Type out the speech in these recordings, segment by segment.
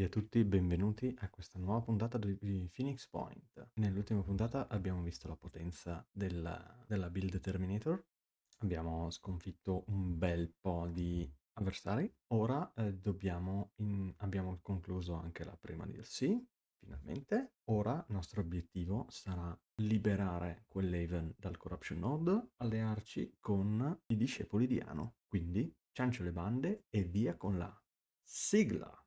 e a tutti, benvenuti a questa nuova puntata di Phoenix Point. Nell'ultima puntata abbiamo visto la potenza della, della build Terminator, abbiamo sconfitto un bel po' di avversari, ora eh, dobbiamo in- abbiamo concluso anche la prima DLC, finalmente. Ora il nostro obiettivo sarà liberare quell'Haven dal Corruption Node, allearci con i discepoli di Ano. Quindi ciancio le bande e via con la sigla!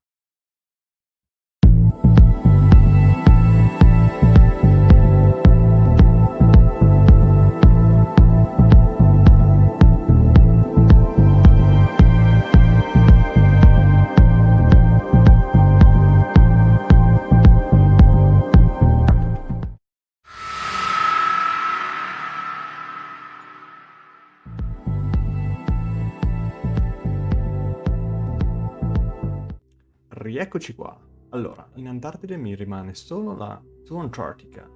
Rieccoci qua. Allora, in Antartide mi rimane solo la To Antarctica.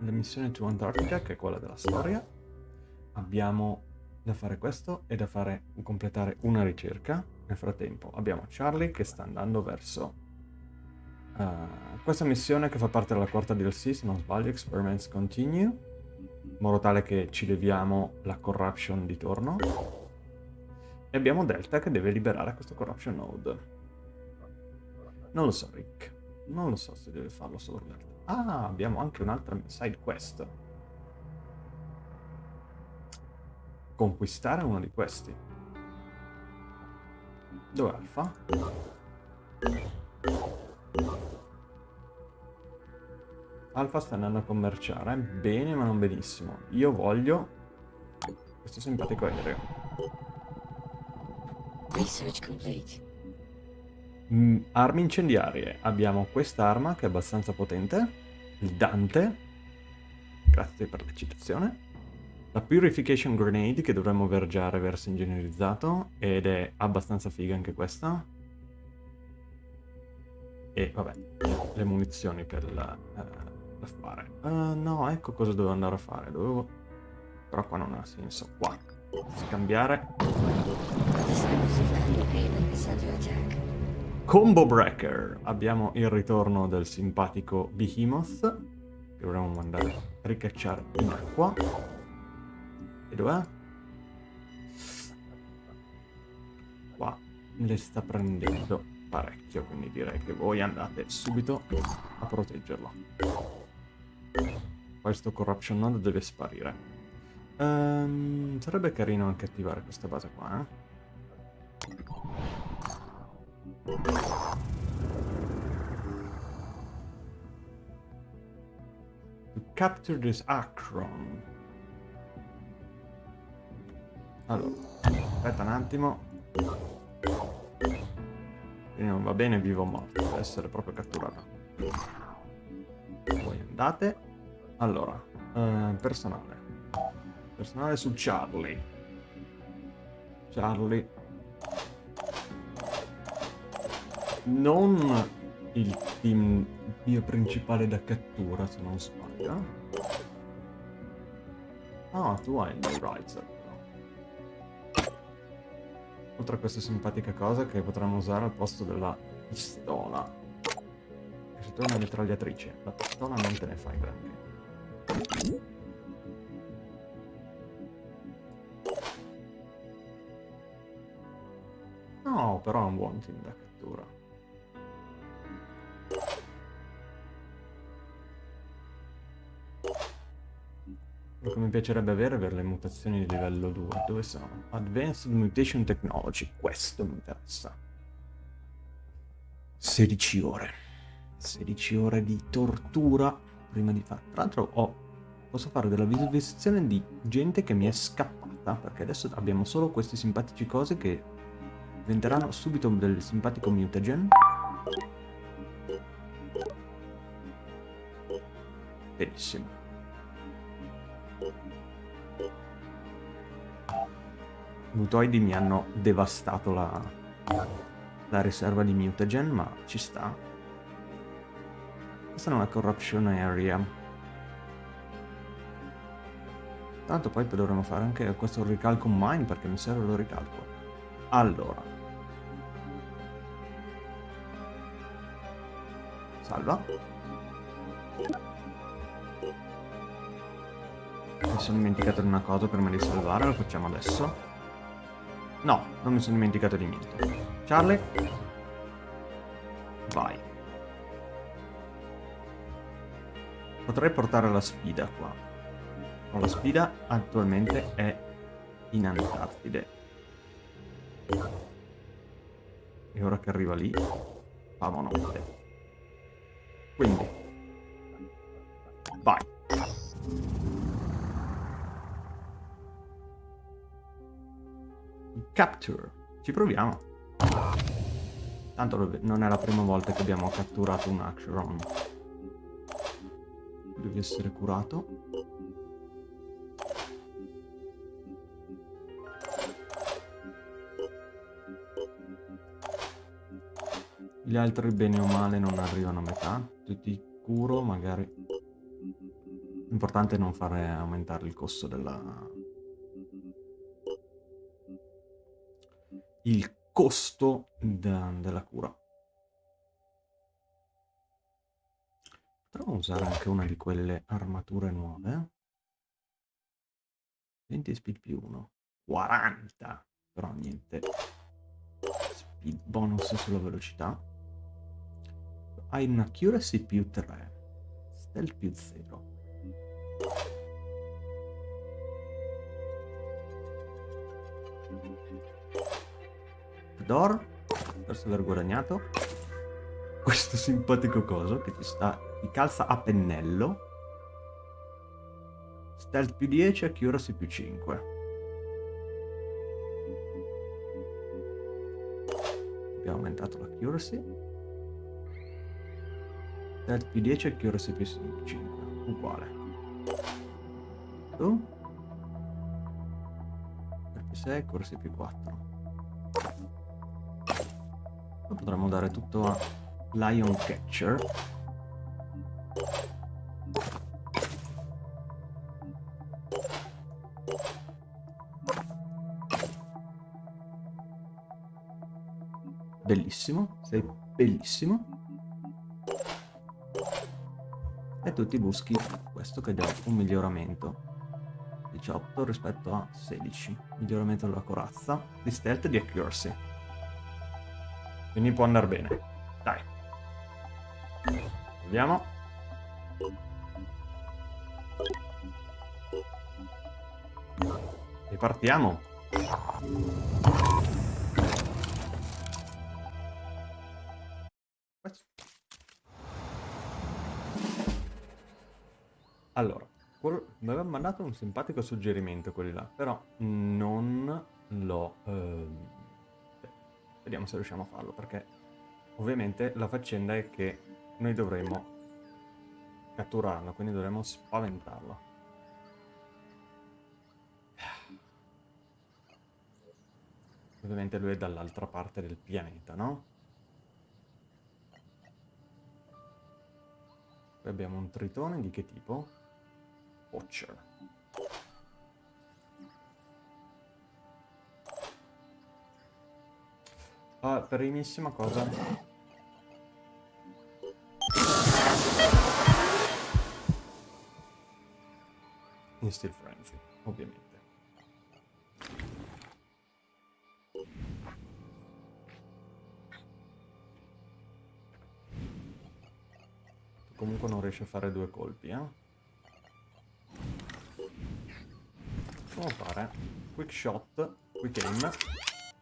La missione To Antarctica, che è quella della storia. Abbiamo da fare questo e da fare completare una ricerca. Nel frattempo abbiamo Charlie che sta andando verso uh, questa missione che fa parte della quarta DLC, se non sbaglio, Experiments Continue, in modo tale che ci leviamo la corruption di torno. E abbiamo Delta che deve liberare questo corruption node. Non lo so, Rick. Non lo so se deve farlo solo Delta. Ah, abbiamo anche un'altra side quest. Conquistare uno di questi. Dov'è Alfa? Alfa sta andando a commerciare. Bene, ma non benissimo. Io voglio questo simpatico aereo. Research complete. Mm, armi incendiarie. Abbiamo quest'arma che è abbastanza potente. Il Dante. Grazie per la citazione. La Purification Grenade che dovremmo vergiare verso ingegnerizzato ed è abbastanza figa anche questa. E vabbè, le munizioni per la, uh, da fare. Uh, no, ecco cosa dovevo andare a fare. Dovevo... Però qua non ha senso. Qua. Scambiare. Combo Breaker. Abbiamo il ritorno del simpatico Behemoth. Che dovremmo mandare a ricacciare in acqua. E dov'è? Qua le sta prendendo parecchio, quindi direi che voi andate subito a proteggerlo. Questo Corruption Node deve sparire. Um, sarebbe carino anche attivare questa base qua, eh? To capture this Acron. Allora, aspetta un attimo. Quindi non va bene vivo o morto, deve essere proprio catturato. Voi andate. Allora, eh, personale. Personale su Charlie. Charlie non il team mio principale da cattura, se non sbaglio. Ah, tu hai il Riser. Oltre a questa simpatica cosa che potremmo usare al posto della pistola. Se tu hai una mitragliatrice, la pistola non te ne fai granché. No, però è un buon team da cattura. Quello che mi piacerebbe avere per le mutazioni di livello 2. Dove sono? Advanced Mutation Technology. Questo mi interessa. 16 ore. 16 ore di tortura prima di fare. Tra l'altro ho... Posso fare della visualizzazione di gente che mi è scappata. Perché adesso abbiamo solo questi simpatici cose che diventeranno subito del simpatico mutagen. Benissimo. Mutoidi mi hanno devastato la, la riserva di mutagen, ma ci sta. Questa è una corruption area. Tanto poi dovremmo fare anche questo ricalco mine perché mi serve lo ricalco. Allora. Salva. Mi sono dimenticato di una cosa prima di salvare, lo facciamo adesso. No, non mi sono dimenticato di niente. Charlie. Vai. Potrei portare la sfida qua. Ma la sfida attualmente è in Antartide. E ora che arriva lì, famo notte. Quindi, Ci proviamo. Tanto non è la prima volta che abbiamo catturato un Action. Devi essere curato. Gli altri bene o male non arrivano a metà. Tutti curo, magari... L'importante è non fare aumentare il costo della... Il costo de della cura. Potremmo usare anche una di quelle armature nuove. 20 speed più 1. 40! Però niente. Speed bonus sulla velocità hai un accuracy più 3, stealth più 0. Door, verso aver guadagnato questo simpatico coso che ti sta, ti calza a pennello. Stealth più 10, accuracy più 5. Abbiamo aumentato l'accuracy. Stealth più 10 e Accuracy più 5. Uguale. Tu? Più 6 e Accuracy più 4. Potremmo dare tutto a Lion Catcher. Bellissimo, sei bellissimo. e tu ti buschi questo che dà un miglioramento 18 rispetto a 16 miglioramento della corazza di stealth e di accuracy quindi può andare bene. Dai. Vediamo e partiamo Allora, mi aveva mandato un simpatico suggerimento quelli là, però non l'ho... Ehm... Vediamo se riusciamo a farlo, perché ovviamente la faccenda è che noi dovremmo catturarlo, quindi dovremmo spaventarlo. Ovviamente lui è dall'altra parte del pianeta, no? Poi abbiamo un tritone di che tipo? Watcher. Ah, primissima cosa. In Steel Frenzy, ovviamente. Comunque non riesce a fare due colpi, eh? Possiamo fare quick shot, quick aim,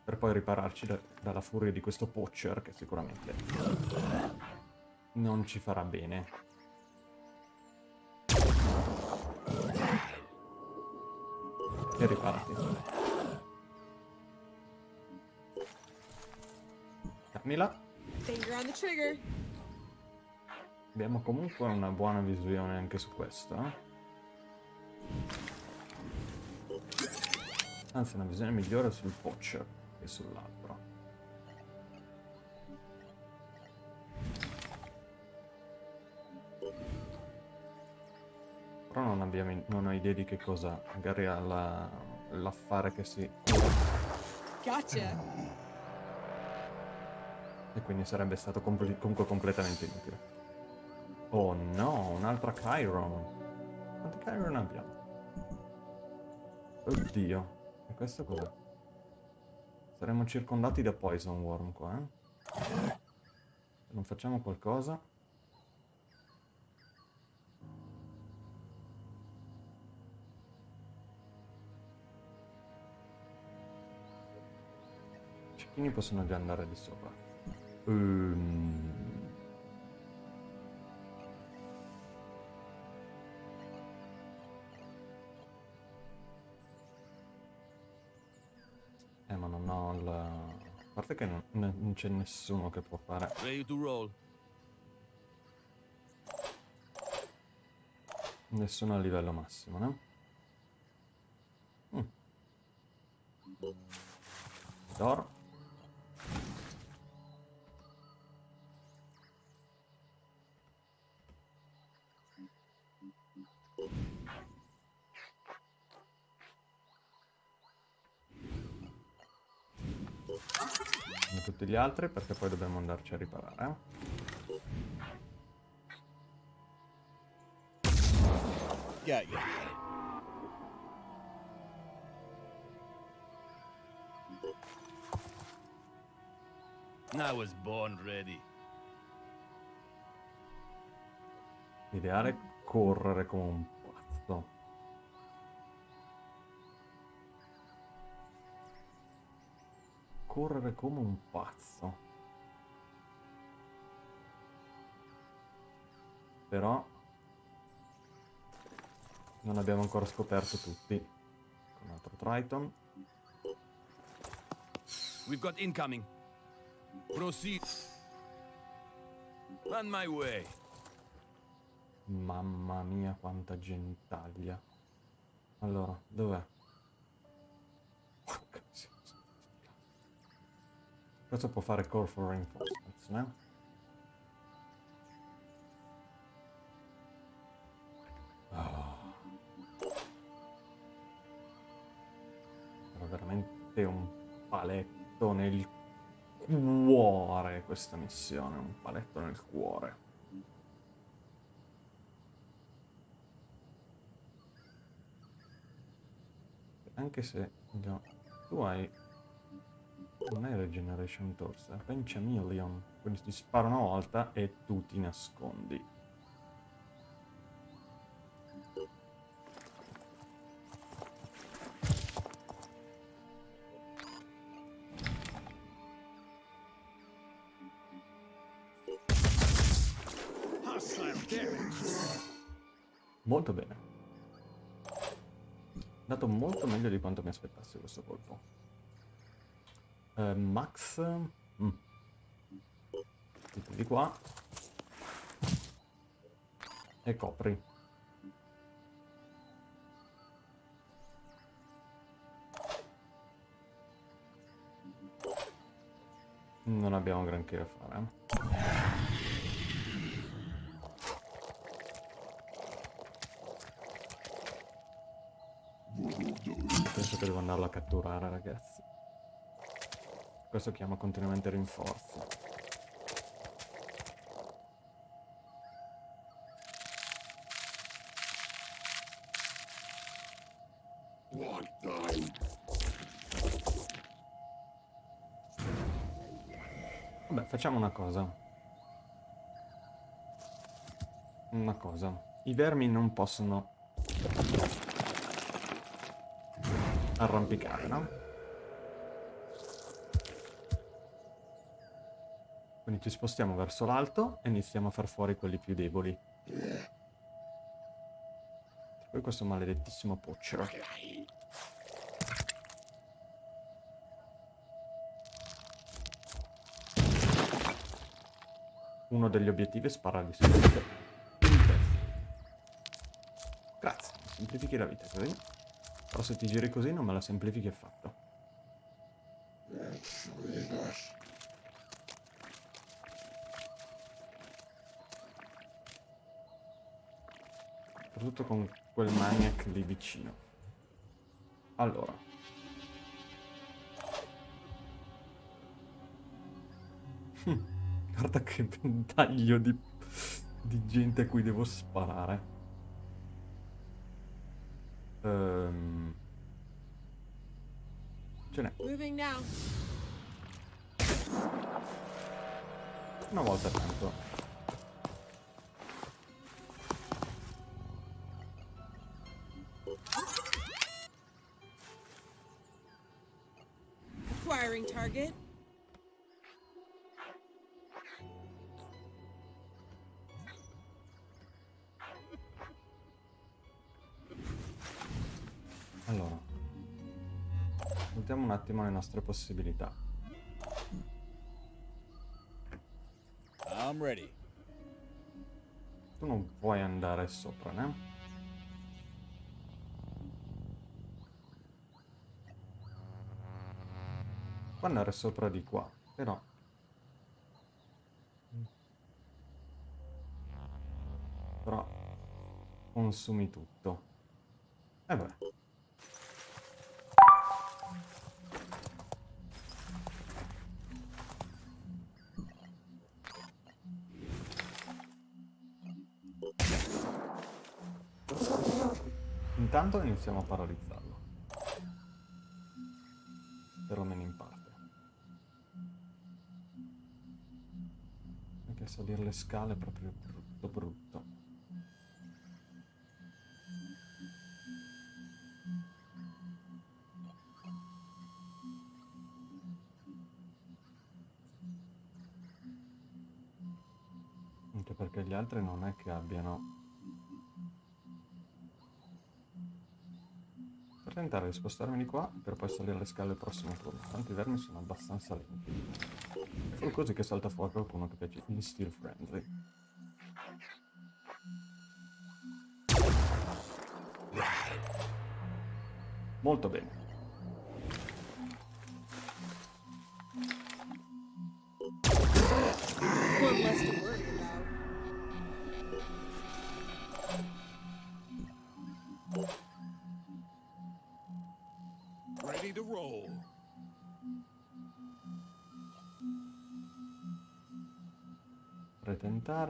per poi ripararci da, dalla furia di questo poacher che sicuramente non ci farà bene. E riparati. Camila. Abbiamo comunque una buona visione anche su questo, eh? Anzi, una visione migliore sul Poacher che sull'altro. Però non, abbiamo, non ho idea di che cosa. Magari l'affare che si... Gotcha! E quindi sarebbe stato comunque completamente inutile. Oh no, un'altra Chiron. Quanti Chiron abbiamo? Oddio. E questo cos'è? Saremmo circondati da Poison Worm qua, eh? Non facciamo qualcosa... I cecchini possono già andare di sopra. Ehm... parte che non, non c'è nessuno che può fare... Ready to roll. Nessuno a livello massimo, no? Mm. D'oro. Tutti gli altri perché poi dobbiamo andarci a riparare. Yeah, yeah. I was born ready. Ideale correre come un Correre come un pazzo. Però non abbiamo ancora scoperto tutti. Un altro Triton. We've got incoming. Proceed. On my way. Mamma mia quanta gentaglia. Allora, dov'è? Questo può fare core for reinforcements, eh? Ah. Era veramente un paletto nel cuore questa missione, un paletto nel cuore. Anche se no, tu hai non è Regeneration Torsa, è Penchamillion. Quindi ti spara una volta e tu ti nascondi. Molto bene. Dato molto meglio di quanto mi aspettassi questo colpo. Eh, Max... Mm. Di qua. E copri. Non abbiamo granché da fare. Penso che devo andarlo a catturare, ragazzi. Questo chiama continuamente rinforzi. Vabbè, facciamo una cosa. Una cosa. I vermi non possono arrampicare, no? Quindi ci spostiamo verso l'alto e iniziamo a far fuori quelli più deboli. Poi questo maledettissimo poccero. Uno degli obiettivi è sparargli testa. Grazie, mi semplifichi la vita così. Però se ti giri così non me la semplifichi affatto. Soprattutto con quel maniac lì vicino. Allora. Hm, Guarda che ventaglio di, di gente a cui devo sparare. Ehm... Ce n'è. Una volta tanto. Target. Allora. Valutiamo un attimo le nostre possibilità. I'm ready. Tu non puoi andare sopra, né? Puoi andare sopra di qua, però... Però... Consumi tutto. E beh. Intanto iniziamo a paralizzarlo. Perlomeno in parte. Perché salire le scale è proprio brutto brutto. Anche perché gli altri non è che abbiano Per tentare di spostarmi di qua per poi salire le scale al prossimo turno. Tanti vermi sono abbastanza lenti. Solo così che salta fuori qualcuno che piace in Steel Frenzy. Molto bene.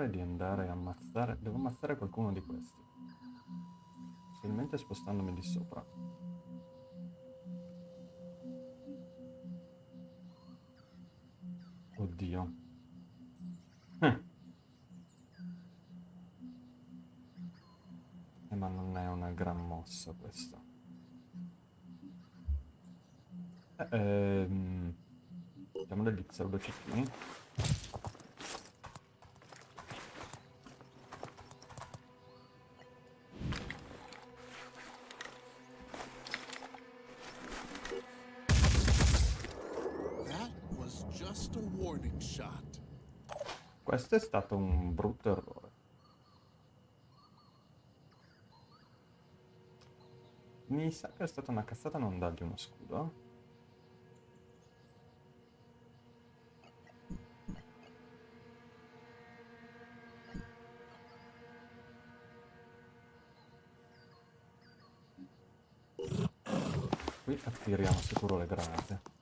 Tentare di andare a ammazzare... Devo ammazzare qualcuno di questi. Possibilmente spostandomi di sopra. Oddio. Eh. Eh, ma non è una gran mossa questa. Eh, ehm... Diamo degli pseudocecchini. Stato un brutto errore. Mi sa che è stata una cazzata non dargli uno scudo. Qui attiriamo sicuro le granate.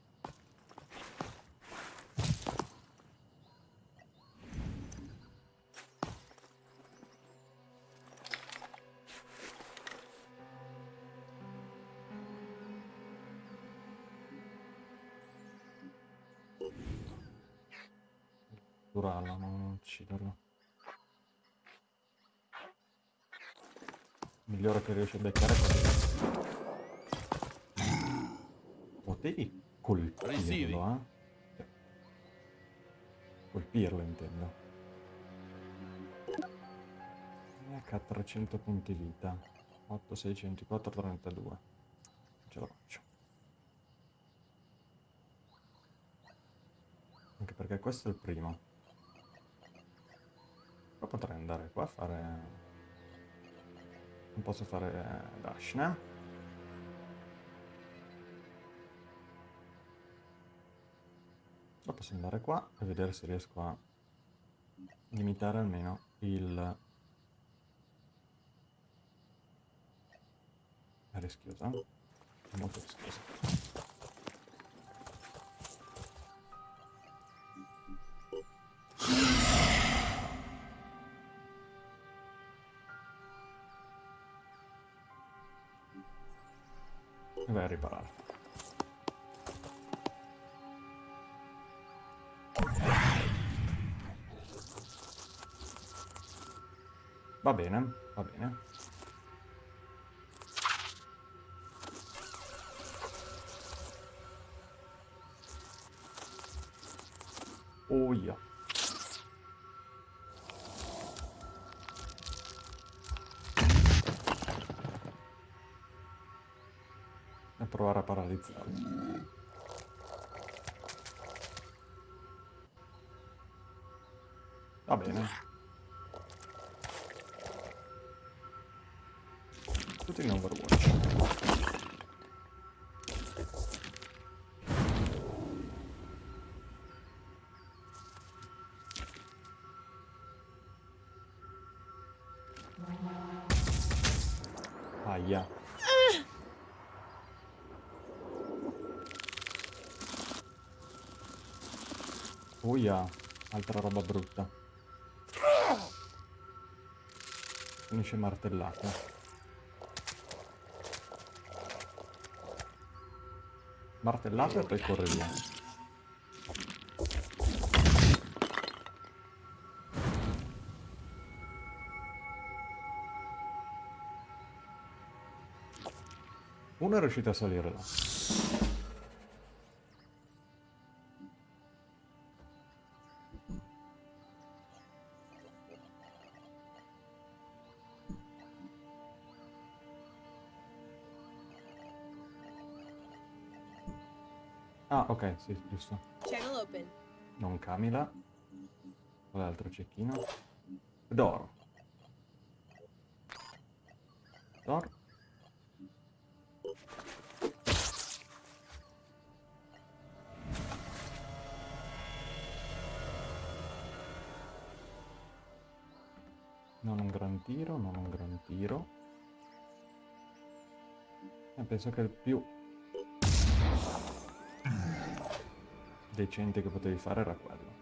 Migliore che riesce a beccare. Potevi colpirlo, eh? Cioè, Colpirlo, intendo. H 300 punti vita. 8, 6, 24, 32. Non ce la faccio. Anche perché questo è il primo. Poi potrei andare qua a fare... Non posso fare eh, dash, né? Posso andare qua e vedere se riesco a limitare almeno il... È rischiosa. È molto rischiosa. A riparare. Va bene, va bene. Oh yeah. Provare a paralizzarlo. Va bene. Uia, altra roba brutta. Finisce martellato. Martellato e poi corre via. Uno è riuscito a salire là. Ok, sì, giusto. Channel open. Non Camila. L'altro cecchino? Doro. Doro. Non un gran tiro, non un gran tiro. E penso che il più decente che potevi fare era quello.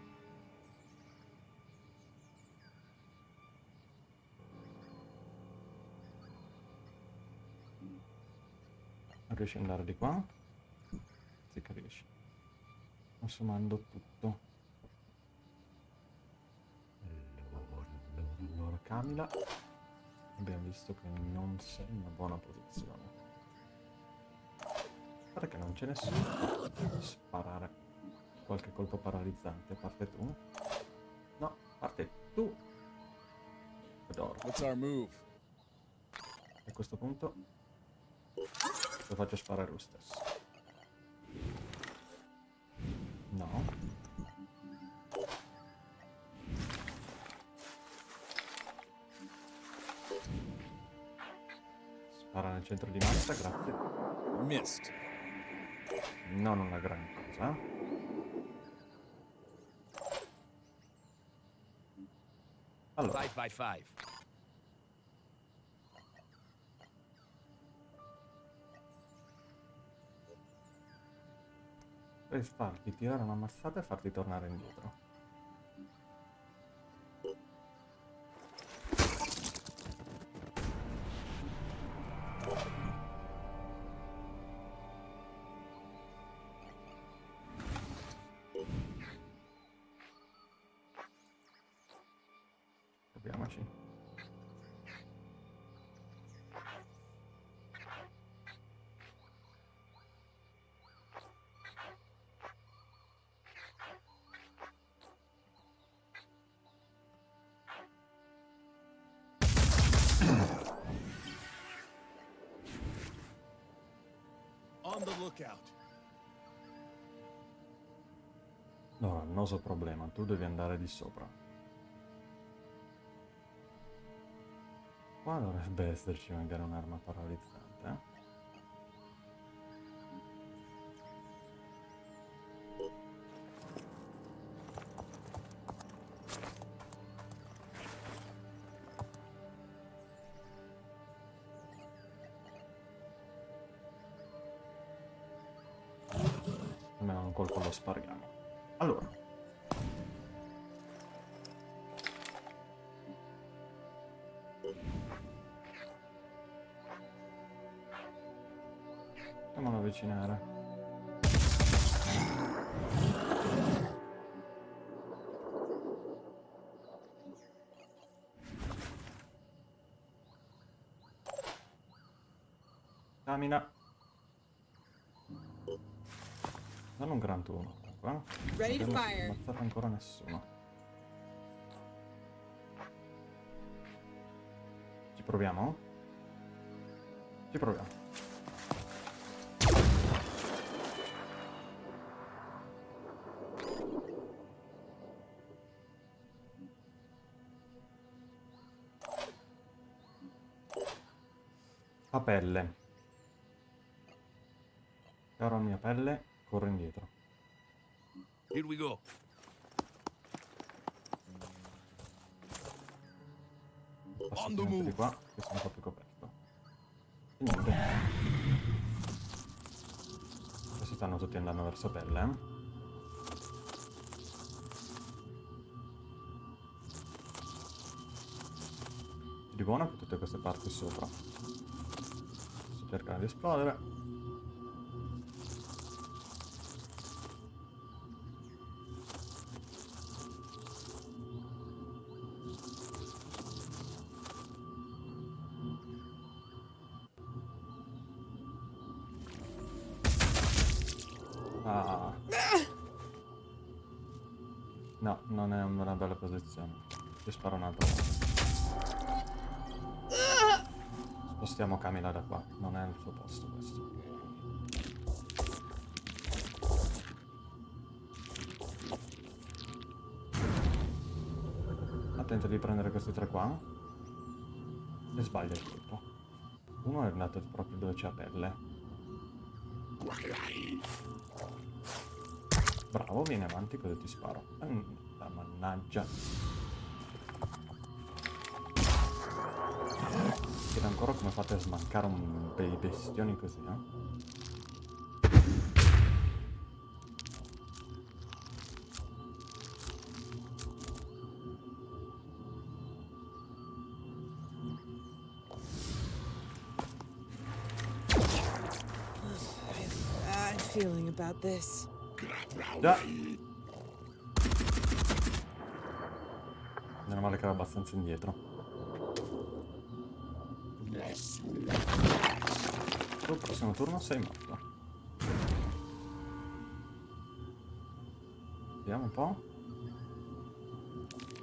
Non riesci ad andare di qua? Sì che riesci. Consumando tutto. Allora, allora, allora, Camila. Abbiamo visto che non sei in una buona posizione. Guarda che non c'è nessuno. Sparare qualche colpo paralizzante. Parte tu. No, parte tu. Adoro. A questo punto lo faccio sparare lo stesso. No. Spara nel centro di massa, grazie. Missed. Non una gran cosa. Allora, Five by five. per farti tirare una mazzata e farti tornare indietro. Proviamoci. On the lookout. Problema, tu devi andare di sopra. Qua dovrebbe esserci magari un'arma paralizzante, avvicinare. Camina. Non un gran turno. comunque, eh. Ready to Non fire. ammazzato ancora nessuno. Ci proviamo? Ci proviamo. Pelle. Caro mia pelle, corro indietro. Here we go. Passo di qua, che sono un po' più coperto. E niente. Adesso stanno tutti andando verso pelle, eh. Di buono che tutte queste parti sopra. Cercando di esplodere. Ah. No, non è una bella posizione. Ti sparo un'altra volta. Camila da qua, non è il suo posto questo. Attento di prendere questi tre qua. E sbaglia il colpo. Uno è andato proprio dove c'è la pelle. Bravo, vieni avanti così ti sparo. La mannaggia. Chiedo ancora come fate a smancare un dei bestioni così, eh? Feeling about this. Già! Meno male che ero abbastanza indietro. Prossimo turno sei morto. Vediamo un po'.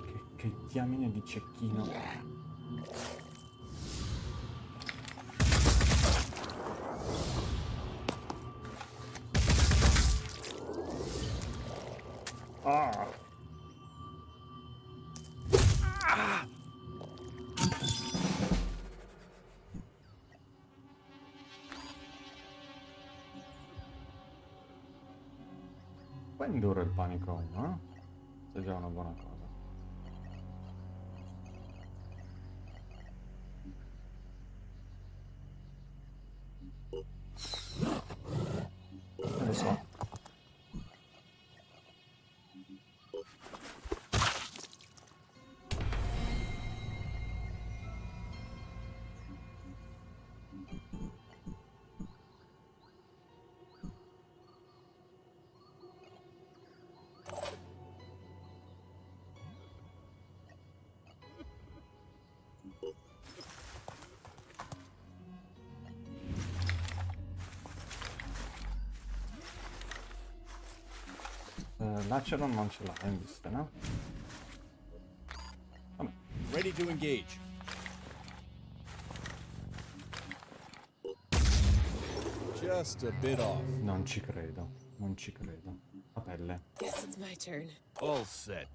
Che, che diamine di cecchino. Panico a uno, eh? Se è già una buona cosa. Non lo so. Eh, L'aceron non ce l'ha in vista, no? Vabbè, Ready to engage. Just a bit off. non ci credo, non ci credo. A pelle. Guess it's my turn. All set.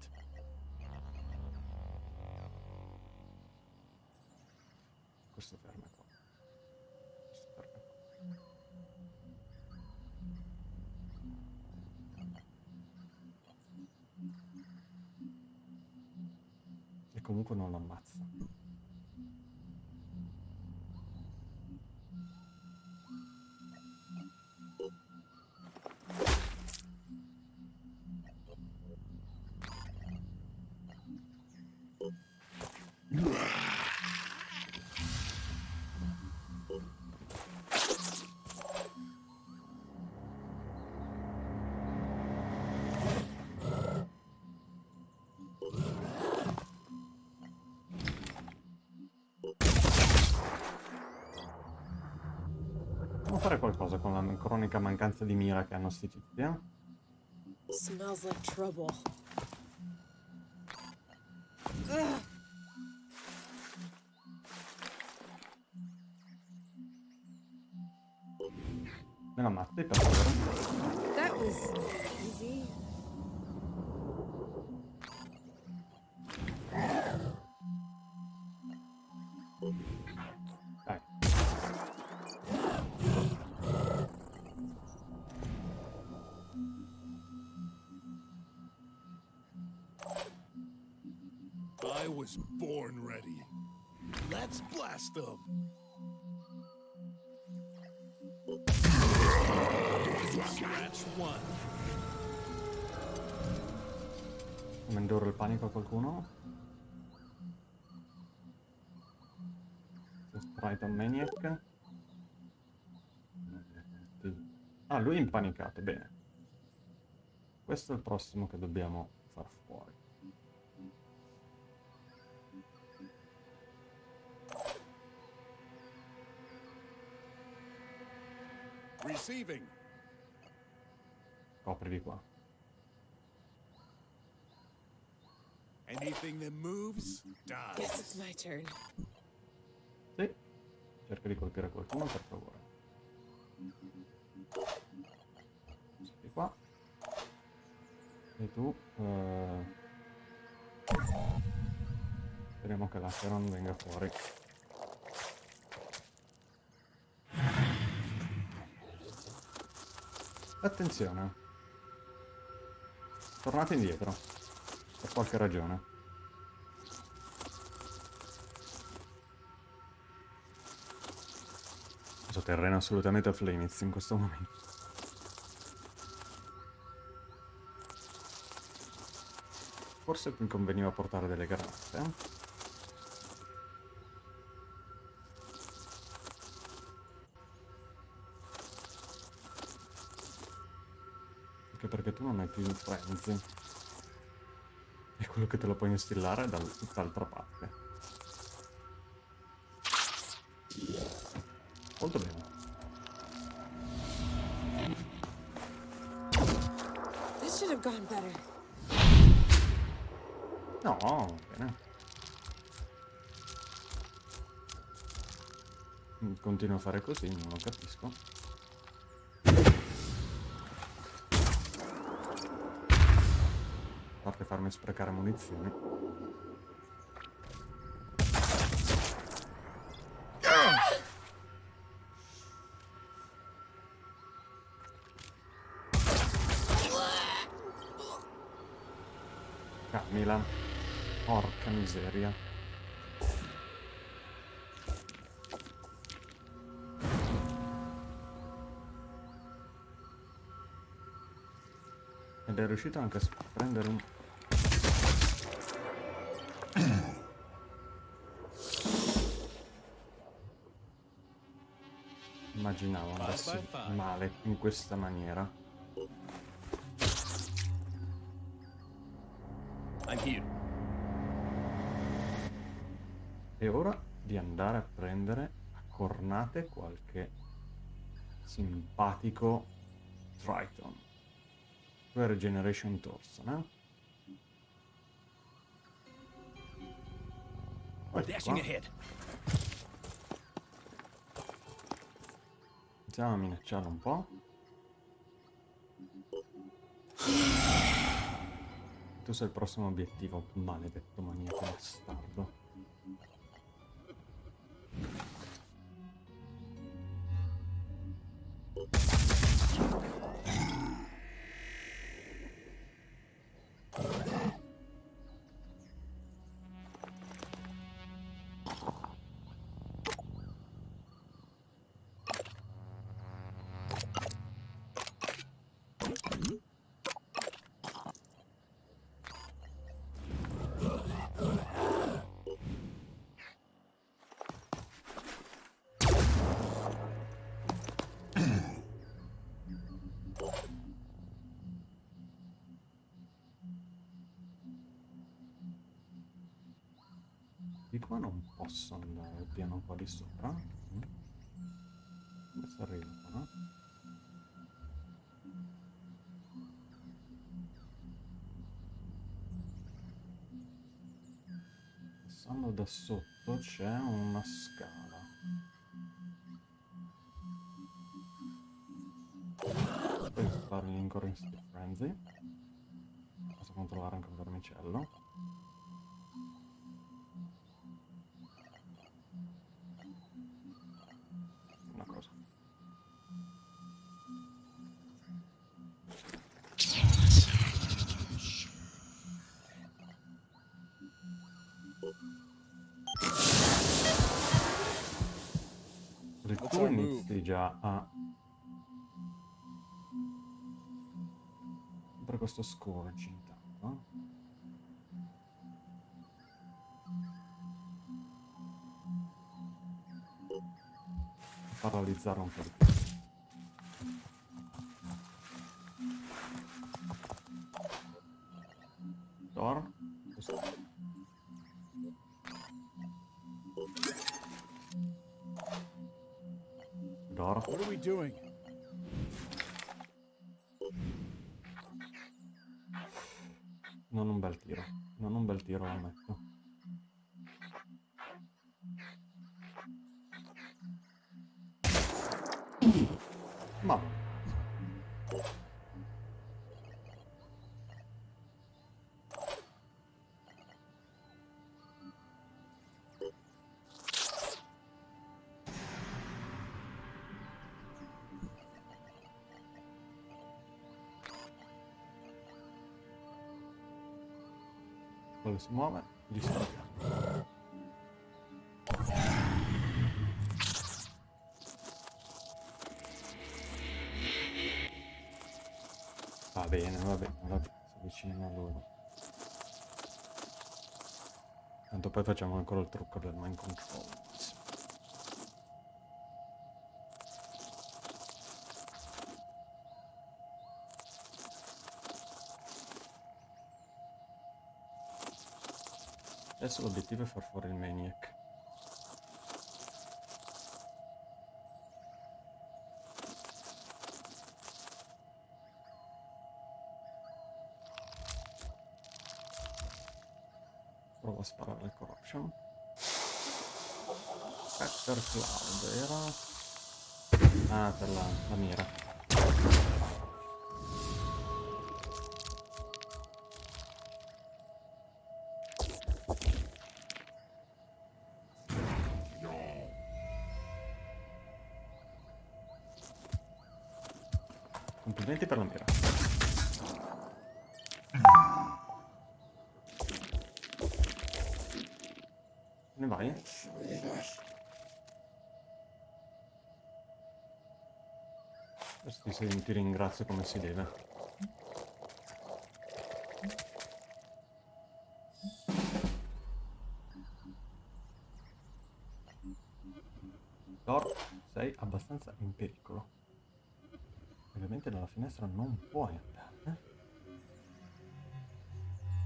La cronica mancanza di mira che hanno sti tizi, eh? Smells like trouble. Ugh. Was born ready. Let's blast them. Scratch one. Indurre il panico a qualcuno? Triton Maniac. Ah, lui è impanicato, bene. Questo è il prossimo che dobbiamo far fuori. Receiving. Copri di qua. Anything that moves Guess it's dies. my turn. Sì. Cerca di colpire qualcuno, per favore. Di qua. E tu... eh, Speriamo che l'Acheron venga fuori. Attenzione. Tornate indietro. Per qualche ragione. Questo terreno assolutamente a Flamez in questo momento. Forse mi conveniva portare delle granate. Anche perché tu non hai più il frenzy. E quello che te lo puoi instillare da tutt'altra parte. Molto bene. No, bene. Continuo a fare così, non lo capisco. Farmi sprecare munizioni. Camila. Porca miseria. Ed è riuscito anche a prendere un... Immaginavo andassi male in questa maniera. È ora di andare a prendere a cornate qualche simpatico Triton. Hai Regeneration Torso, no? Guarda Dashing ahead. Iniziamo a minacciarlo un po'. Tu sei il prossimo obiettivo, maledetto maniaco bastardo. Piano qua di sopra. Mm. Come si arriva qua? Passando da sotto c'è una scala. Sparo l'incore in Steel Frenzy. Posso controllare anche un vermicello. Tu inizi già a... Per questo scourge intanto. Paralizzare un po' di più. Quello si muove, gli sta. Va bene, va bene, va bene, si avvicinano a loro. Tanto poi facciamo ancora il trucco del mind control. Adesso l'obiettivo è far fuori il maniac. Provo a sparare il corruption. Spectre Cloud era... Ah, per la, la mira. Complimenti per la mira. Ne vai? Adesso ti, ti ringrazio come si deve. Finestra non puoi andare.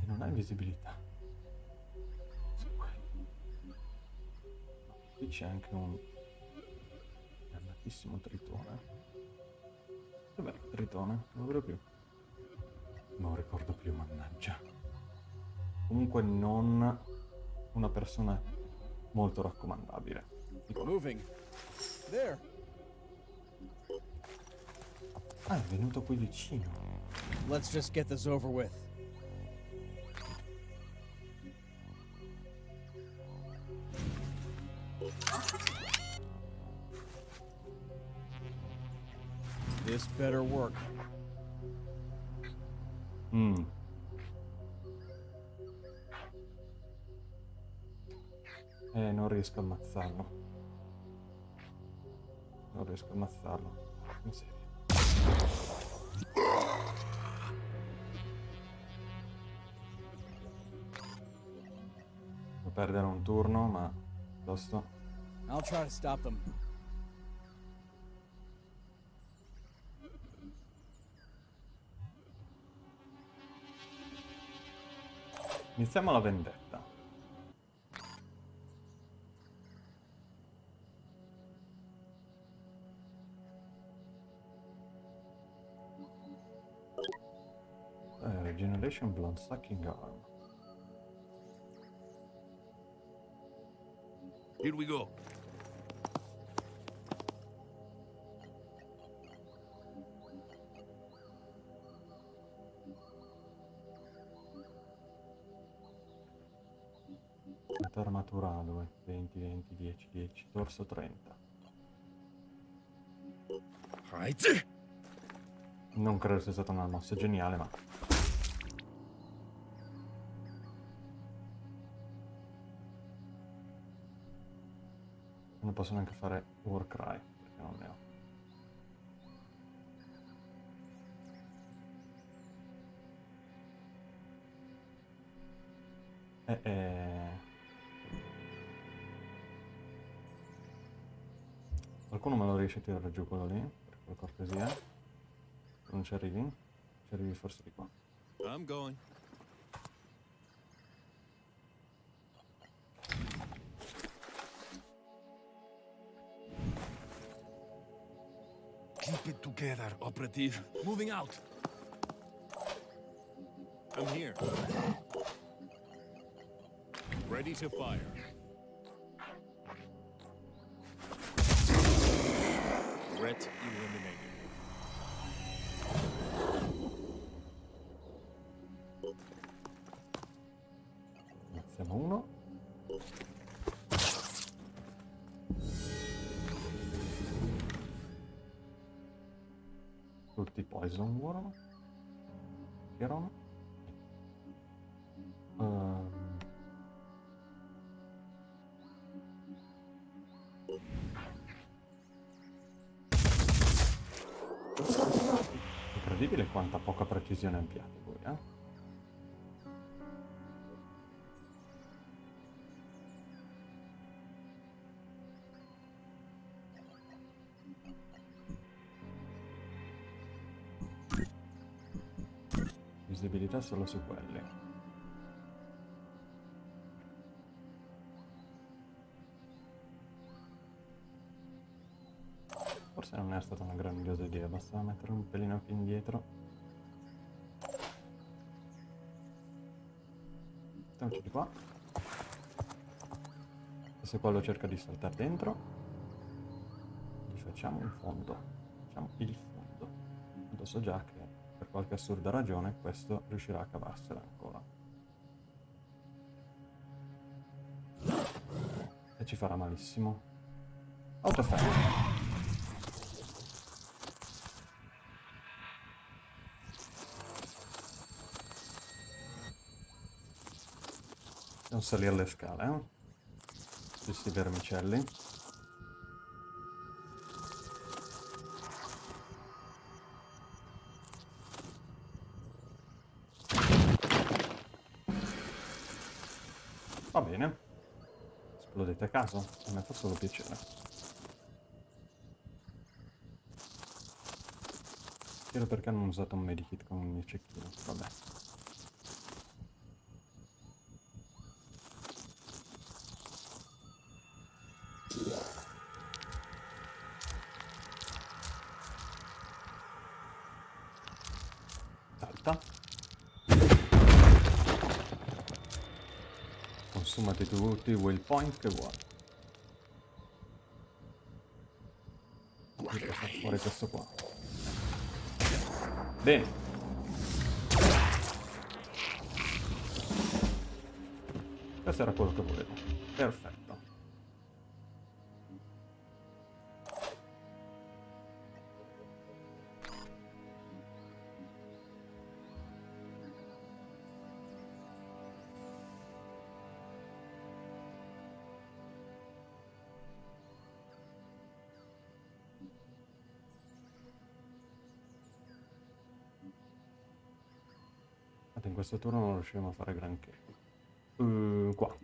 E non hai visibilità. Qui. C'è anche un dannatissimo tritone. Il tritone? Non vedo più. Non ricordo più, mannaggia. Comunque non una persona molto raccomandabile. There. Ah, è venuto qui vicino. Let's just get this over with. This better work. Mm. Eh, non riesco a ammazzarlo. Non riesco a ammazzarlo. Miseria. perdere un turno, ma piuttosto. I'll try to stop them. Iniziamo la vendetta. Eh, uh, generation Blood Sucking Arm. Here we go. Armatura 2, 20, 20, 10, 10, torso 30. Right. Non credo sia stata una mossa geniale, ma... Non posso neanche fare Warcry, perché non ne ho. Eh, eh... Qualcuno me lo riesce a tirare giù quello lì, per cortesia? Non ci arrivi? Ci arrivi forse di qua. I'm going. It together, operative. Moving out. I'm here. Ready to fire. Threat eliminated. Che erano? Ehm. Incredibile quanta poca precisione abbiate voi? Visibilità solo su quelli. Forse non è stata una grandiosa idea, bastava mettere un pelino più indietro. Mettiamoci di qua. Se quello cerca di saltare dentro, gli facciamo un fondo. Facciamo il fondo. Tanto so già che per qualche assurda ragione questo riuscirà a cavarsela ancora. E ci farà malissimo. Autofermo. Non salire le scale, eh? Questi vermicelli. A caso? A me fa solo piacere. Chiedo perché non ho usato un medikit con il mio cecchino. Vabbè. Salta. Consumati tutti i will point che. Devo far fuori questo qua. Bene. Questo era quello che volevo. Questo turno non riusciremo a fare granché. Uh, qua.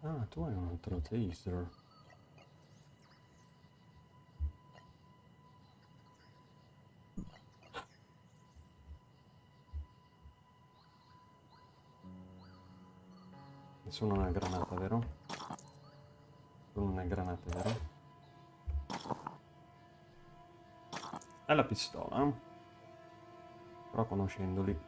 Ah, tu hai un altro taser. Ha una granata, vero? Quello non è granate, vero? È la pistola. eh? Però conoscendoli.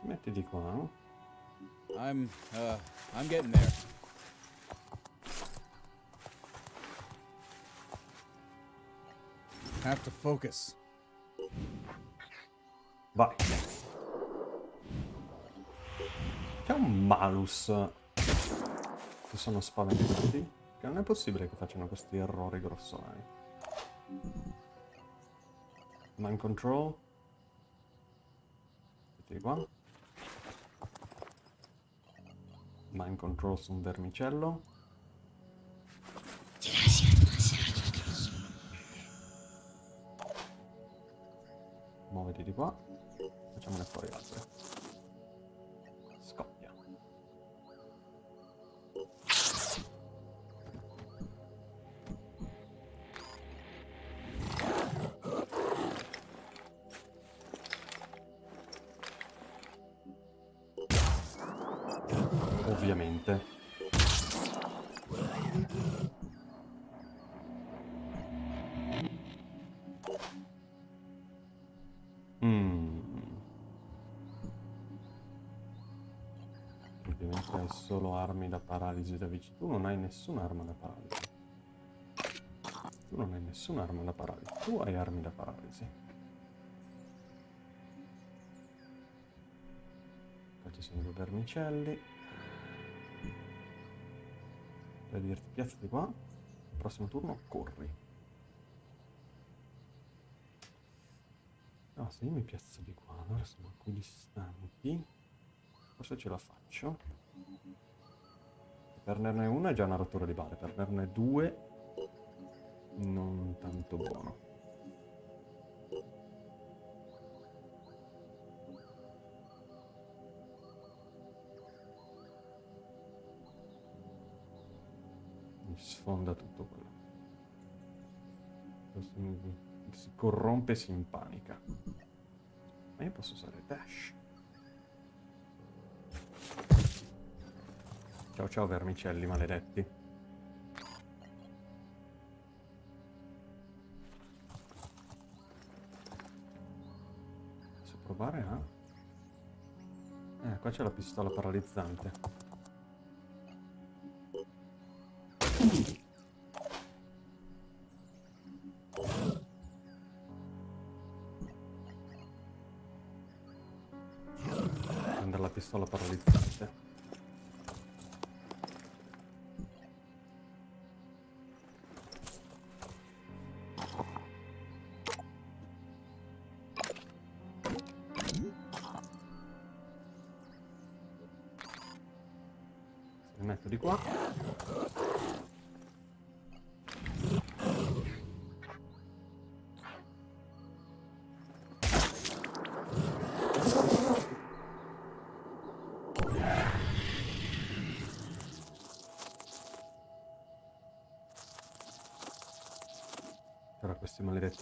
Ti metti di qua, no? I'm, uh, I'm getting there. Have to focus. Vai. C'è un malus. Si sono spaventati. Che non è possibile che facciano questi errori grossolani. Mind control. Metti qua. Mind control su un vermicello. Paralisi da vicino. Tu non hai nessun'arma da paralisi. Tu non hai nessun'arma da paralisi. Tu hai armi da paralisi. Qua ci sono due vermicelli. Per dirti piazzati qua. Prossimo turno corri. No, se io mi piazzo di qua, allora siamo equidistanti. Forse ce la faccio. Perderne una è già una rottura di balle, perderne due non tanto buono. Mi sfonda tutto quello. Si corrompe e si impanica. Ma io posso usare dash. Ciao ciao vermicelli maledetti. Posso provare a... Eh, qua c'è la pistola paralizzante. Prendere la pistola paralizzante.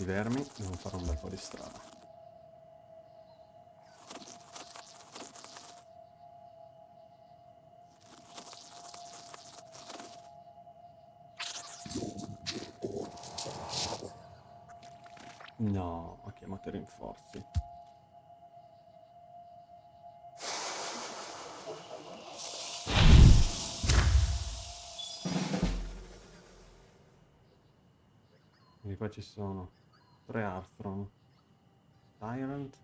Questi vermi devono fare un bel po' di strada. No, ho chiamato i rinforzi. Qua ci sono tre Arthron, Tyrant, sì.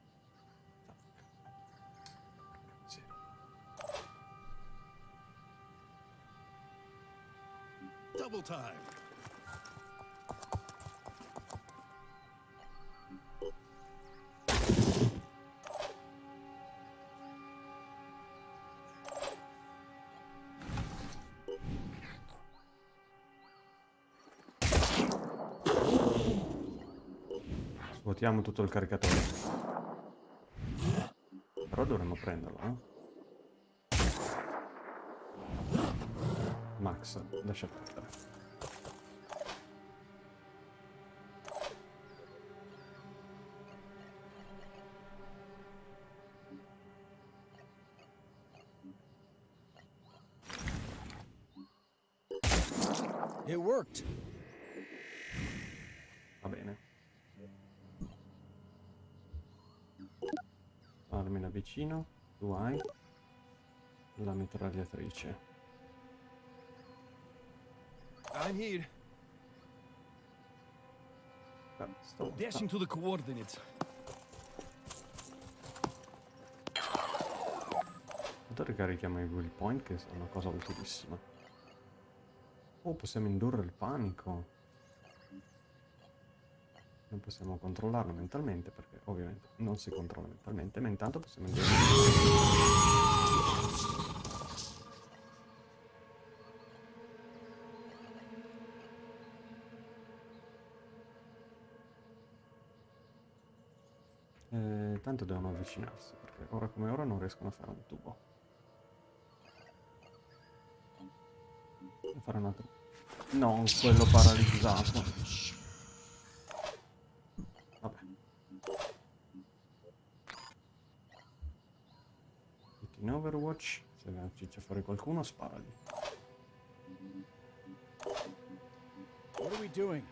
Svuotiamo tutto il caricatore. Però dovremmo prenderlo, eh? Max, lascia perdere. It worked. Vicino. Tu hai la mitragliatrice. I'm here. Stavolta- Dashing to the coordinates. Intanto ricarichiamo i will point che è una cosa utilissima. Oh, possiamo indurre il panico. Non possiamo controllarlo mentalmente perché ovviamente non si controlla mentalmente, ma intanto possiamo indurre. Eh, tanto devono avvicinarsi perché ora come ora non riescono a fare un tubo. Devo fare un altro. Non quello paralizzato. Vabbè. Metti in Overwatch. Se ciccia fuori qualcuno, sparagli. What are we doing?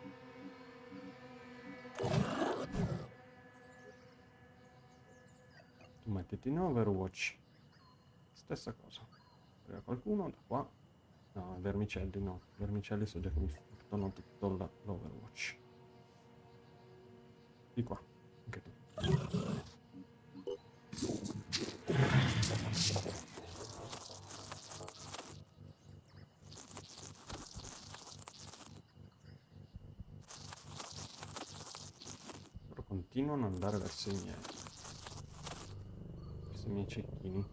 Tu mettiti in Overwatch. Stessa cosa. Arriva qualcuno da qua. No, vermicelli no. Vermicelli so già che mi fanno tutto l'Overwatch. Di qua. Ad andare verso i miei. Verso i miei cecchini.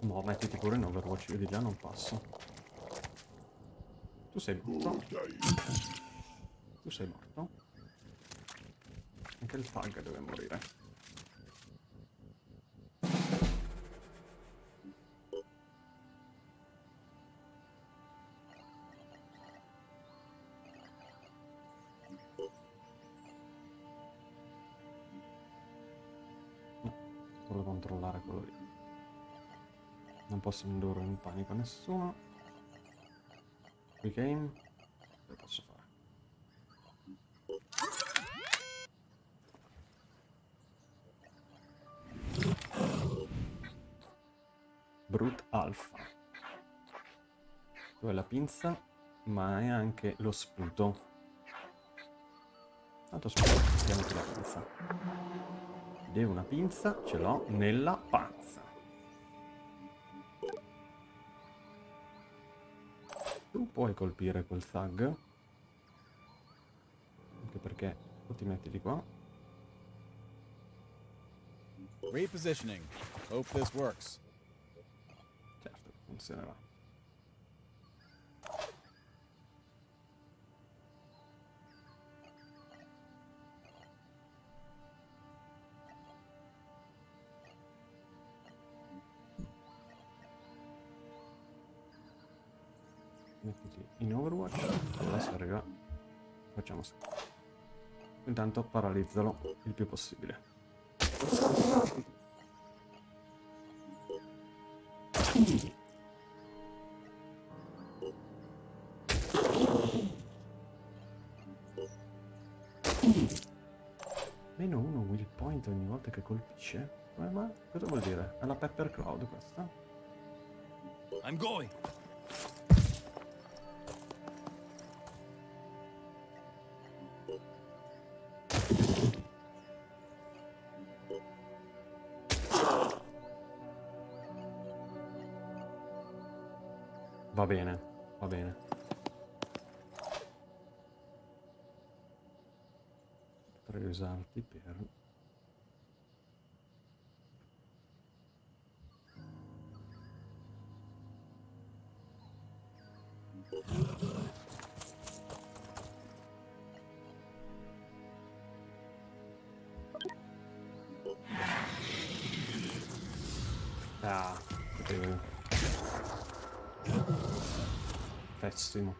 No, mettiti pure in Overwatch, io di là non passo. Tu sei morto. Tu sei morto. Anche il tag deve morire. Posso indurre in panico nessuno. Quick aim. Lo posso fare. Brute Alpha. Tu hai la pinza, ma hai anche lo sputo. Tanto sputo, mettiamoti la pinza. È una pinza, ce l'ho nella panza. Puoi colpire quel thug. Anche perché tu ti metti di qua. Repositioning. Hope this works. Certo, funzionerà. In Overwatch. Adesso arriva. Facciamo sì. Intanto paralizzalo il più possibile. Meno uno will point ogni volta che colpisce? Mai? Cosa vuol dire? È la Pepper Cloud questa? I'm going. Va bene, va bene. Potrei usarti per...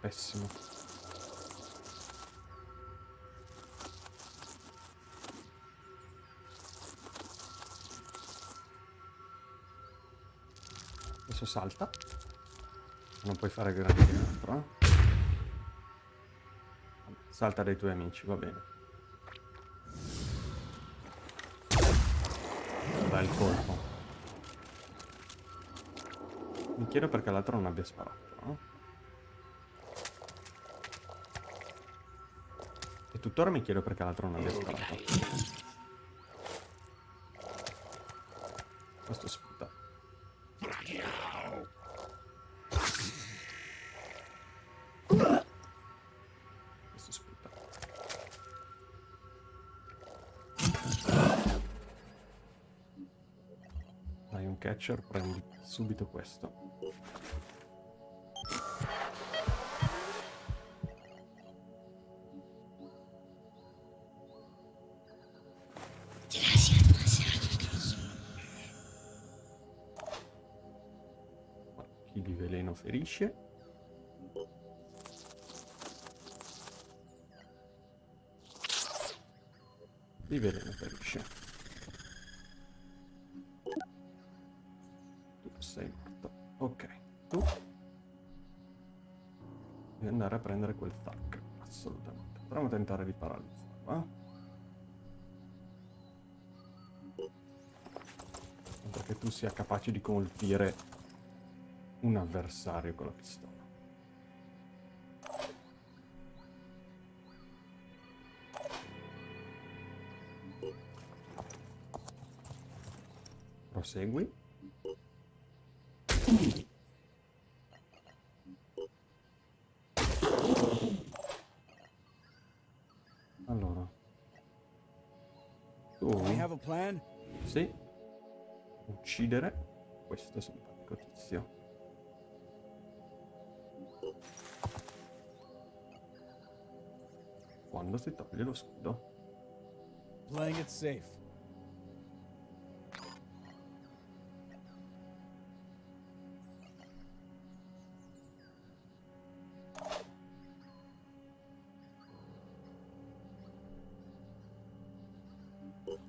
Pessimo. Adesso salta. Non puoi fare grandi di altro, eh. Salta dai tuoi amici, va bene. Dai il colpo. Mi chiedo perché l'altro non abbia sparato, tuttora mi chiedo perché l'altro non abbia sparato. Questo sputa. Questo sputa. Dai un catcher, prendi subito questo. Di veleno ferisce. Tu sei morto. Ok. Tu devi andare a prendere quel tac. Assolutamente. Proviamo a tentare di paralizzarlo. Eh? Perché tu sia capace di colpire un avversario con la pistola. Prosegui. Allora. Tu I have a plan. sì. Uccidere questo simpatico tizio. Quando si toglie lo scudo. Playing it safe.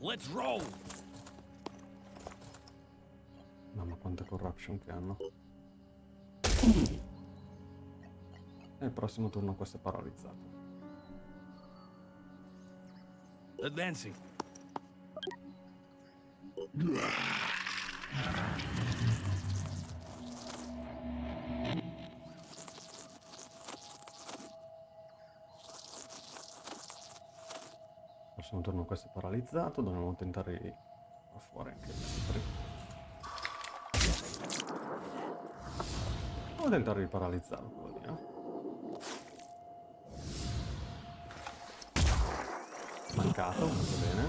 Let's roll. Mamma quanta corruption che hanno. E il prossimo turno questo è paralizzato. Advancing. Questo è paralizzato, dobbiamo tentare di far fuori anche questo. Dobbiamo tentare di paralizzarlo quello lì, eh. Mancato, molto bene.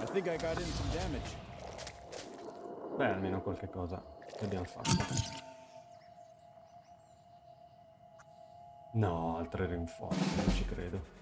I think I got in some damage. Beh, almeno qualche cosa che abbiamo fatto. No, altre rinforzi, non ci credo.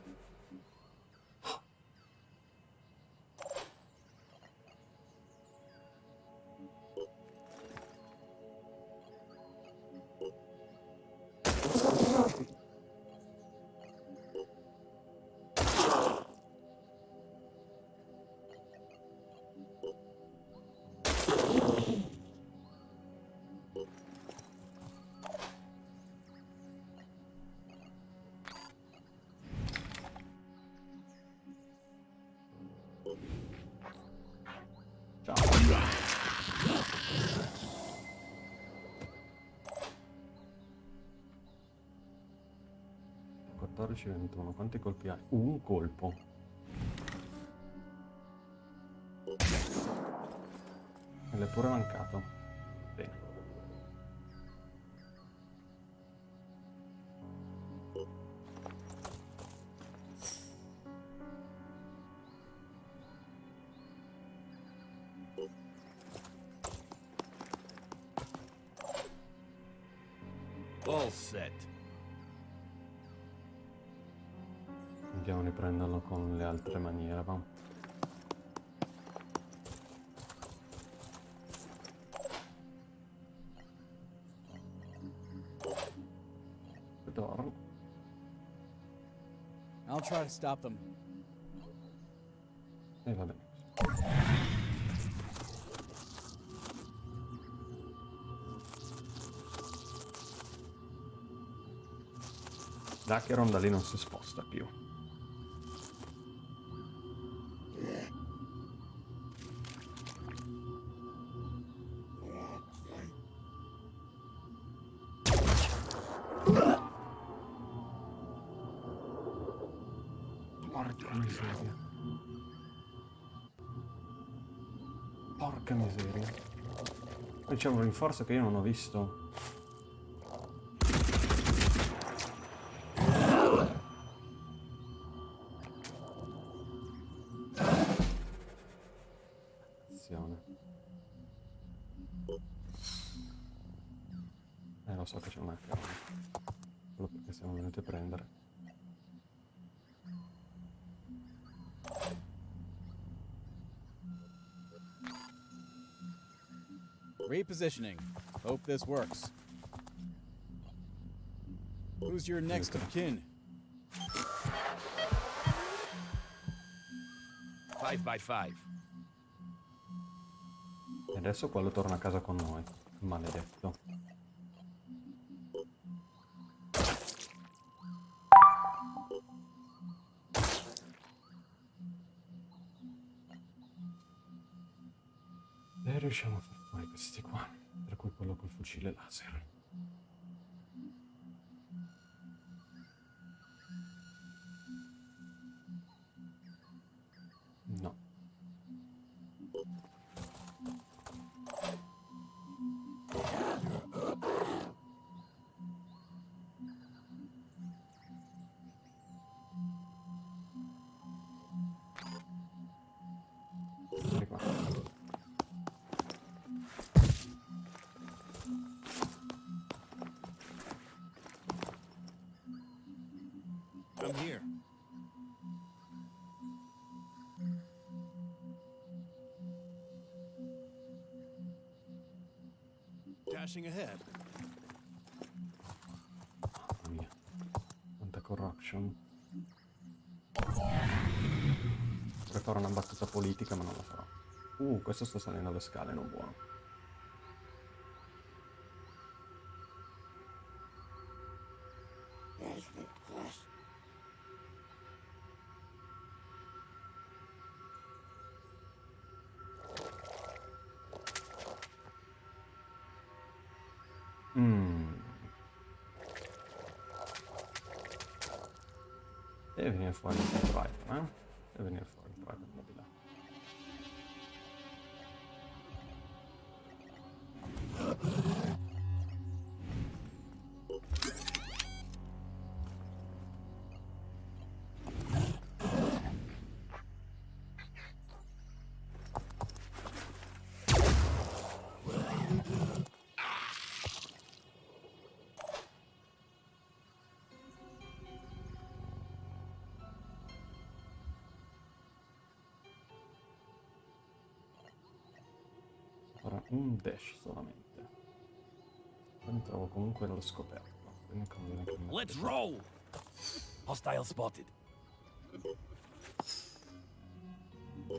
14, 21, quanti colpi hai? Un colpo. E l'è pure mancato. I'll try to stop them. E eh, vabbè. Dacheron da lì non si sposta più. C'è un rinforzo che io non ho visto. Repositioning. Hope this works. Who's your next of kin? Five by five. E adesso quello torna a casa con noi. Maledetto. E riusciamo a fuori questi qua. Tra cui quello col fucile laser. Dashing ahead. Quanta corruption. Vorrei fare una battuta politica, ma non la farò. Uh, questo sta salendo le scale, non buono. Dash solamente. Poi mi trovo comunque allo scoperto. Quindi conviene che mi Let's roll! Hostile spotted.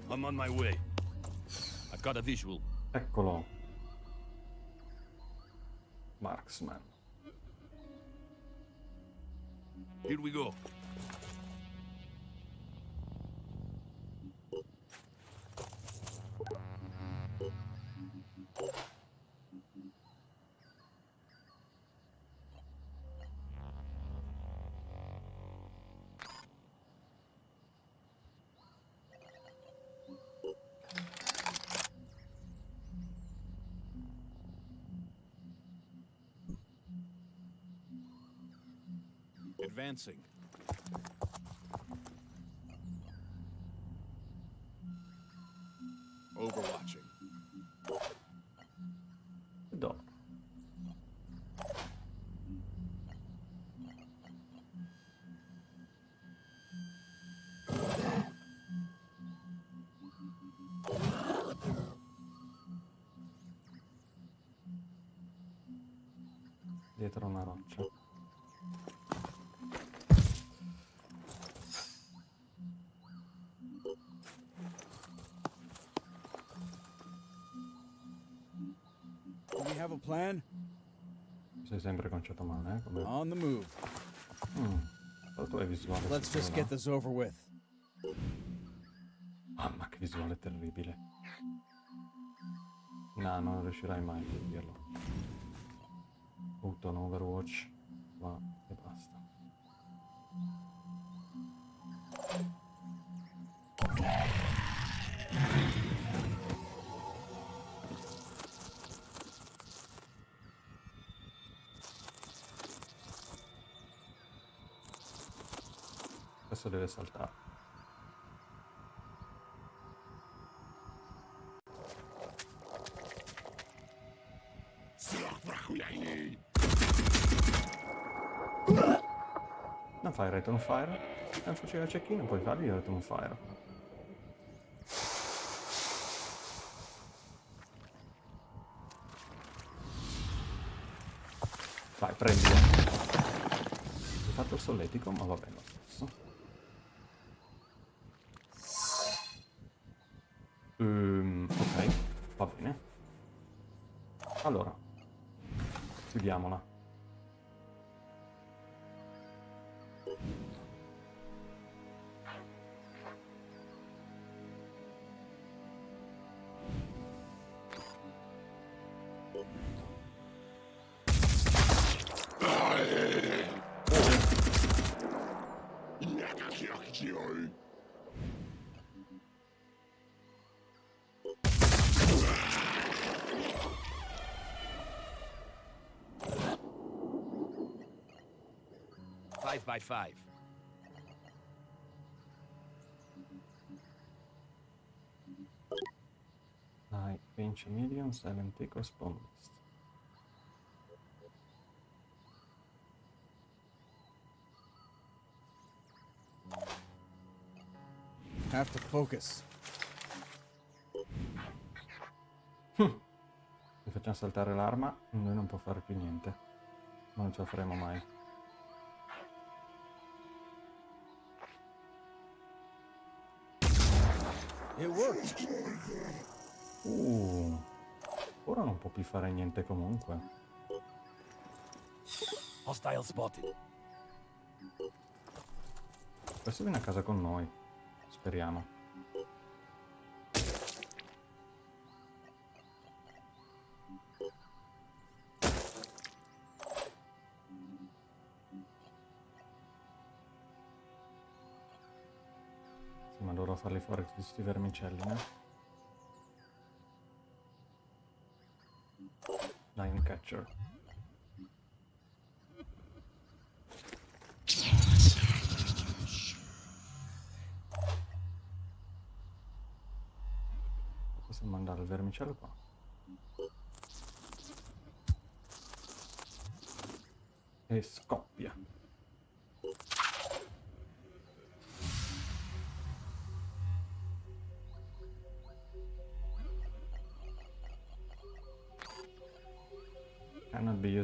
I'm on my way. I've got a visual. Eccolo. Marksman. Here we go. Advancing. Have a plan? Sei sempre conciato male, eh? Come... On the move. Mm. Let's just get this over with. Mamma che visuale terribile. No, non riuscirai mai a dirlo. Butto un Overwatch deve saltare. Non fai return fire? Non faceva cecchino, puoi fargli return fire. Vai, prendilo. Ho fatto il solletico, ma va bene Ehm, ok, va bene. Allora, chiudiamola. By five. Dai, vince Million, Silent Echo, Spawn Beast. Have to focus. Se facciamo saltare l'arma, noi non può fare più niente. Non ce la faremo mai. It worked. Uh, ora non può più fare niente comunque. Hostile spotted. Questo viene a casa con noi. Speriamo. Farli fuori tutti questi vermicelli, eh? Lion Catcher. Possiamo mandare il vermicello qua. E scoppia.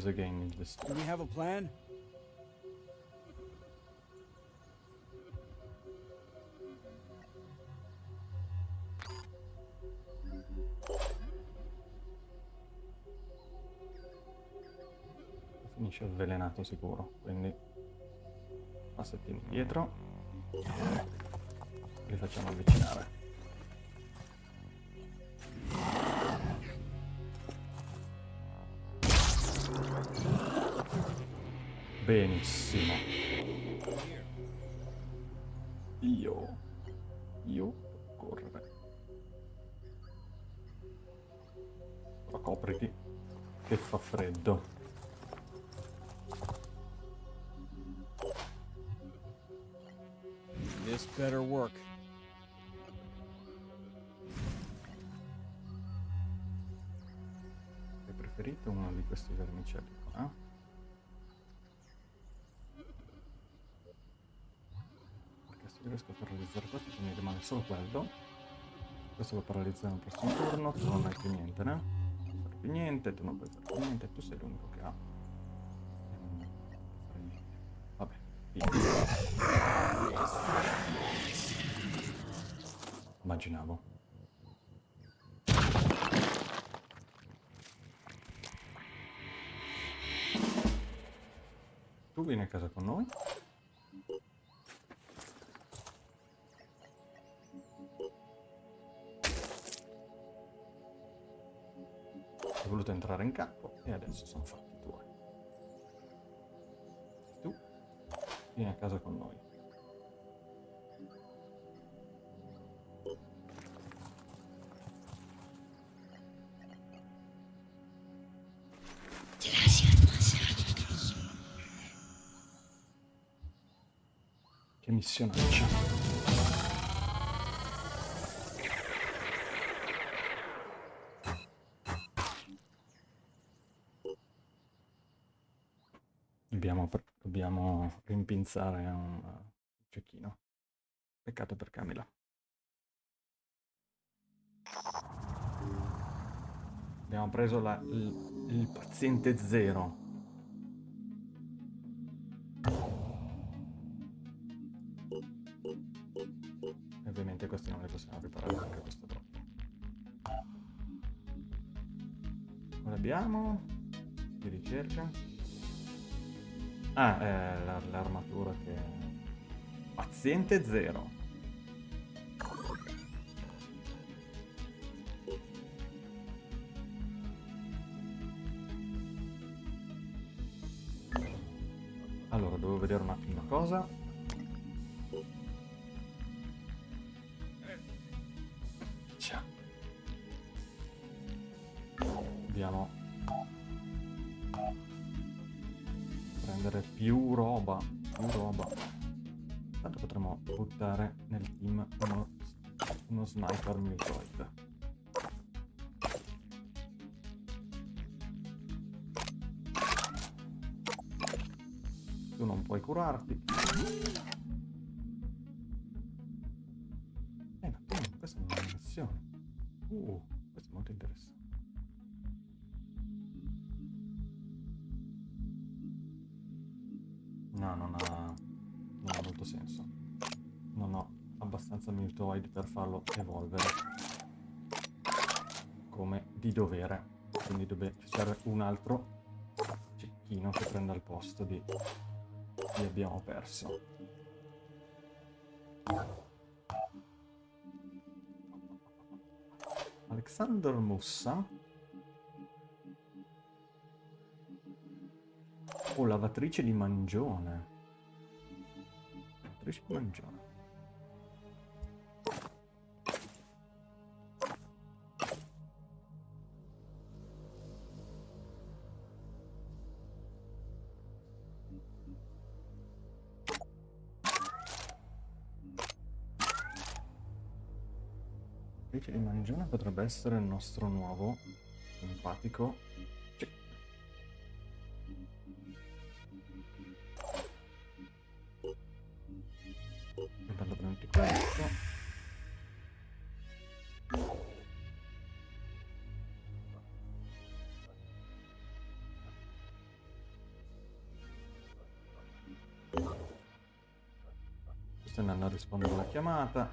Cannot be used again in this. Do we have a plan? Finisce avvelenato sicuro, quindi passettini indietro. Li facciamo avvicinare. Benissimo. Io. Io correre. Ma copriti. Che fa freddo. This better work. Hai preferito uno di questi vermicelli qua? Perché se riesco a paralizzare questo mi rimane solo quello. Questo lo paralizza nel prossimo turno, tu non hai più niente, né? Non fare più niente, tu non puoi fare più niente, tu sei l'unico che ha. Vabbè. Immaginavo. Tu vieni a casa con noi? Entrare in campo e adesso sono fatti tuoi. Tu vieni a casa con noi. Che missionaccia. Dobbiamo, rimpinzare un cecchino. Peccato per Camila. Abbiamo preso la- il, il paziente zero. E ovviamente questi non li possiamo riparare perché questo è troppo. Cosa abbiamo? Di ricerca. Ah, eh, la- l'armatura che... Paziente zero. Allora, devo vedere un attimo una cosa. Curarti. Eh, ma quindi questa è una missione. Uh, questo è molto interessante. No, non ha, non ha molto senso. Non ho abbastanza mutoid per farlo evolvere come di dovere. Quindi dove ci serve un altro cecchino che prenda il posto di chi abbiamo perso. Alexander Mussa. Oh, lavatrice di mangione. Lavatrice di mangione. Mangione potrebbe essere il nostro nuovo simpatico Sì. Intanto prendi questo. Sto andando a rispondere alla chiamata.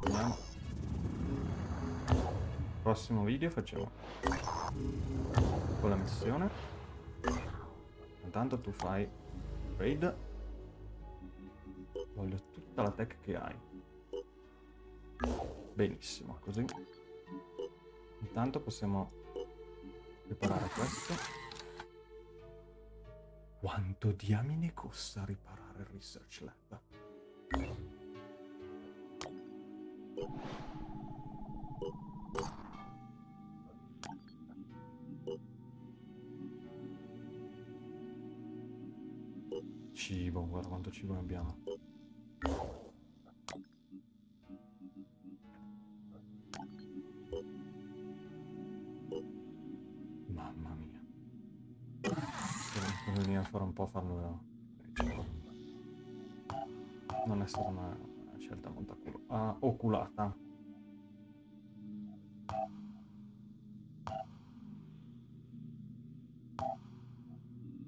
Vediamo. Prossimo video facciamo con la missione. Intanto tu fai raid. Voglio tutta la tech che hai. Benissimo, così. Intanto possiamo riparare questo. Quanto diamine costa riparare il research lab? Cibo abbiamo. Mamma mia. Devo venire a fare un po' farlo. Non è stata una scelta molto ah, oculata.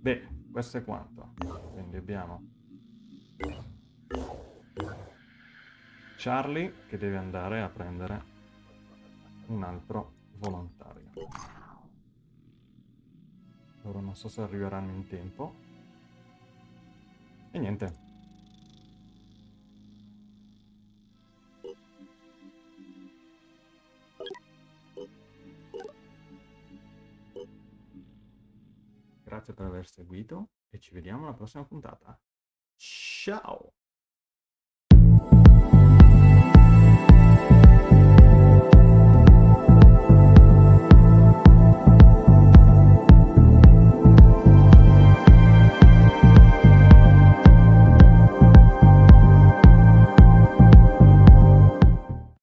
Beh, questo è quanto. Quindi abbiamo Charlie che deve andare a prendere un altro volontario. Loro non so se arriveranno in tempo. E niente. Grazie per aver seguito e ci vediamo alla prossima puntata. Ciao!